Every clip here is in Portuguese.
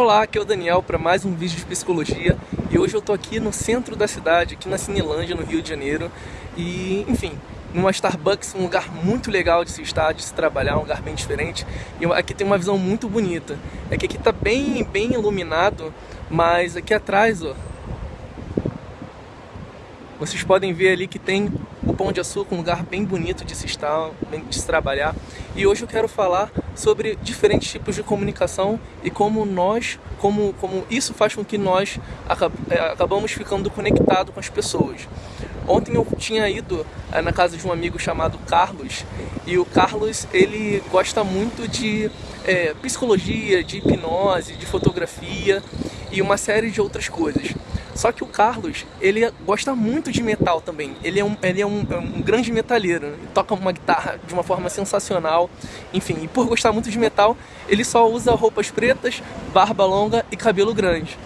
Olá, aqui é o Daniel para mais um vídeo de psicologia. E hoje eu tô aqui no centro da cidade, aqui na Cinelândia, no Rio de Janeiro. E, enfim, numa Starbucks, um lugar muito legal de se estar, de se trabalhar, um lugar bem diferente. E aqui tem uma visão muito bonita, é que aqui tá bem, bem iluminado, mas aqui atrás, ó, vocês podem ver ali que tem o Pão de Açúcar, um lugar bem bonito de se estar, de se trabalhar. E hoje eu quero falar sobre diferentes tipos de comunicação e como nós, como, como isso faz com que nós é, acabamos ficando conectados com as pessoas. Ontem eu tinha ido é, na casa de um amigo chamado Carlos e o Carlos ele gosta muito de é, psicologia, de hipnose, de fotografia e uma série de outras coisas. Só que o Carlos, ele gosta muito de metal também. Ele é um, ele é um, é um grande metalheiro. Ele toca uma guitarra de uma forma sensacional. Enfim, e por gostar muito de metal, ele só usa roupas pretas, barba longa e cabelo grande.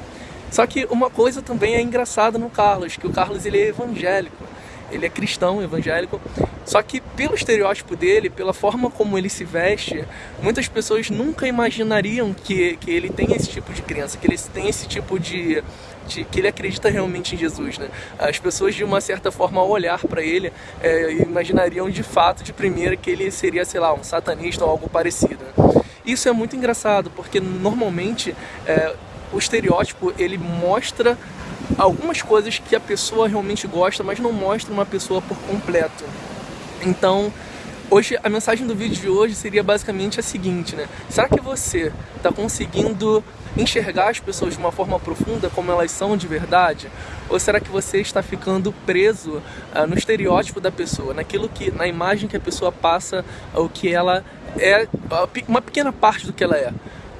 Só que uma coisa também é engraçada no Carlos, que o Carlos ele é evangélico ele é cristão, evangélico, só que pelo estereótipo dele, pela forma como ele se veste, muitas pessoas nunca imaginariam que, que ele tem esse tipo de crença, que ele tem esse tipo de, de que ele acredita realmente em Jesus, né? As pessoas de uma certa forma ao olhar para ele é, imaginariam de fato, de primeira, que ele seria, sei lá, um satanista ou algo parecido. Né? Isso é muito engraçado, porque normalmente é, o estereótipo ele mostra algumas coisas que a pessoa realmente gosta, mas não mostra uma pessoa por completo. Então, hoje a mensagem do vídeo de hoje seria basicamente a seguinte, né? Será que você está conseguindo enxergar as pessoas de uma forma profunda como elas são de verdade? Ou será que você está ficando preso uh, no estereótipo da pessoa, naquilo que, na imagem que a pessoa passa, o que ela é, uma pequena parte do que ela é?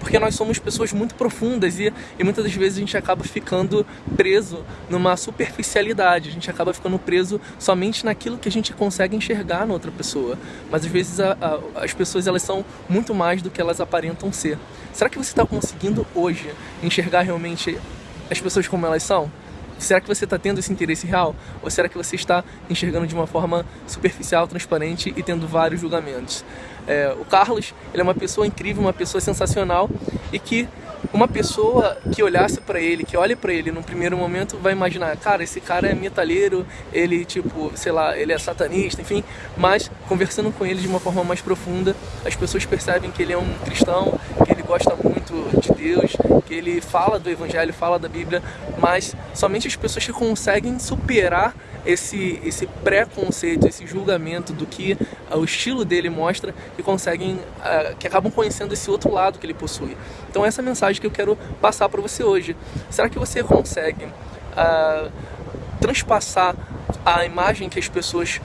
Porque nós somos pessoas muito profundas e, e muitas das vezes a gente acaba ficando preso numa superficialidade, a gente acaba ficando preso somente naquilo que a gente consegue enxergar na outra pessoa, mas às vezes a, a, as pessoas elas são muito mais do que elas aparentam ser. Será que você está conseguindo hoje enxergar realmente as pessoas como elas são? Será que você está tendo esse interesse real? Ou será que você está enxergando de uma forma superficial, transparente e tendo vários julgamentos? É, o Carlos ele é uma pessoa incrível, uma pessoa sensacional e que uma pessoa que olhasse para ele, que olhe para ele no primeiro momento, vai imaginar, cara, esse cara é metalheiro, ele tipo, sei lá, ele é satanista, enfim, mas conversando com ele de uma forma mais profunda, as pessoas percebem que ele é um cristão, que ele gosta muito de Deus, que ele fala do evangelho, fala da Bíblia, mas somente as pessoas que conseguem superar esse, esse preconceito, esse julgamento do que uh, o estilo dele mostra e conseguem, uh, que acabam conhecendo esse outro lado que ele possui. Então essa é a mensagem que eu quero passar para você hoje. Será que você consegue uh, transpassar a imagem que as pessoas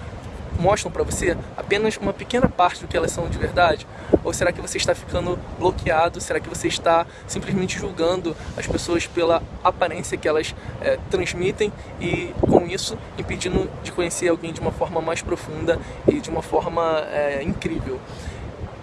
mostram para você apenas uma pequena parte do que elas são de verdade? Ou será que você está ficando bloqueado? Será que você está simplesmente julgando as pessoas pela aparência que elas é, transmitem e com isso impedindo de conhecer alguém de uma forma mais profunda e de uma forma é, incrível?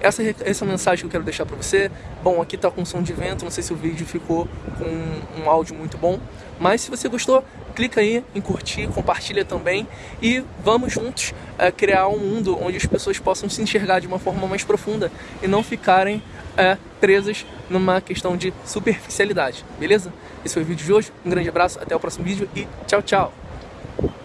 Essa, essa mensagem que eu quero deixar para você. Bom, aqui tá com som de vento, não sei se o vídeo ficou com um áudio muito bom, mas se você gostou, clica aí em curtir, compartilha também e vamos juntos é, criar um mundo onde as pessoas possam se enxergar de uma forma mais profunda e não ficarem é, presas numa questão de superficialidade, beleza? Esse foi o vídeo de hoje, um grande abraço, até o próximo vídeo e tchau, tchau!